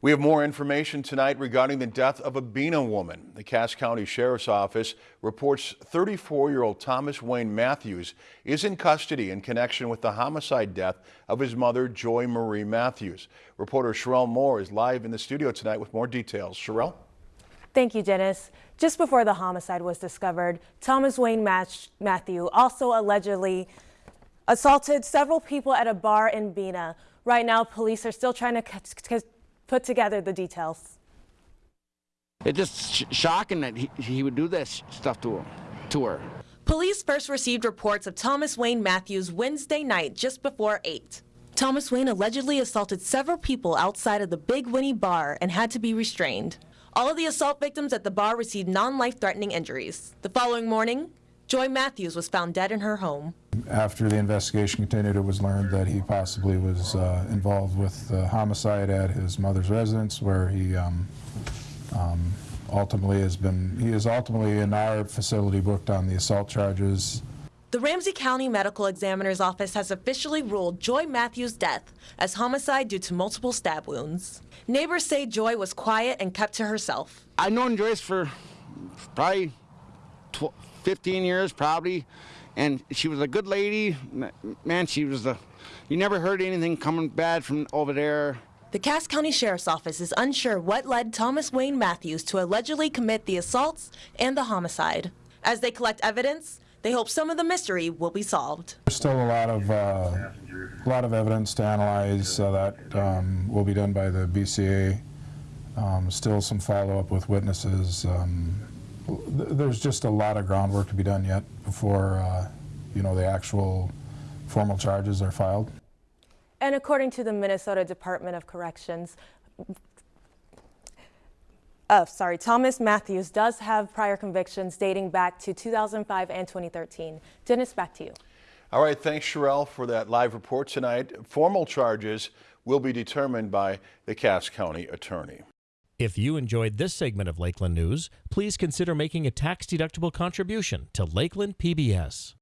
We have more information tonight regarding the death of a Bena woman. The Cass County Sheriff's Office reports 34-year-old Thomas Wayne Matthews is in custody in connection with the homicide death of his mother, Joy Marie Matthews. Reporter Sherelle Moore is live in the studio tonight with more details. Sherelle? Thank you, Dennis. Just before the homicide was discovered, Thomas Wayne Matthew also allegedly assaulted several people at a bar in Bena. Right now, police are still trying to put together the details. It's just sh shocking that he, he would do this stuff to, him, to her. Police first received reports of Thomas Wayne Matthews Wednesday night just before 8. Thomas Wayne allegedly assaulted several people outside of the Big Winnie bar and had to be restrained. All of the assault victims at the bar received non-life-threatening injuries. The following morning, Joy Matthews was found dead in her home. After the investigation continued, it was learned that he possibly was uh, involved with uh, homicide at his mother's residence, where he um, um, ultimately has been, he is ultimately in our facility booked on the assault charges. The Ramsey County Medical Examiner's Office has officially ruled Joy Matthews' death as homicide due to multiple stab wounds. Neighbors say Joy was quiet and kept to herself. I've known Joyce for probably 15 years, probably and she was a good lady. Man, she was a, you never heard anything coming bad from over there. The Cass County Sheriff's Office is unsure what led Thomas Wayne Matthews to allegedly commit the assaults and the homicide. As they collect evidence, they hope some of the mystery will be solved. There's still a lot of uh, a lot of evidence to analyze uh, that um, will be done by the BCA. Um, still some follow-up with witnesses. Um, there's just a lot of groundwork to be done yet before, uh, you know, the actual formal charges are filed. And according to the Minnesota Department of Corrections, uh, sorry, Thomas Matthews does have prior convictions dating back to 2005 and 2013. Dennis, back to you. All right, thanks, Sherelle, for that live report tonight. Formal charges will be determined by the Cass County Attorney. If you enjoyed this segment of Lakeland News, please consider making a tax-deductible contribution to Lakeland PBS.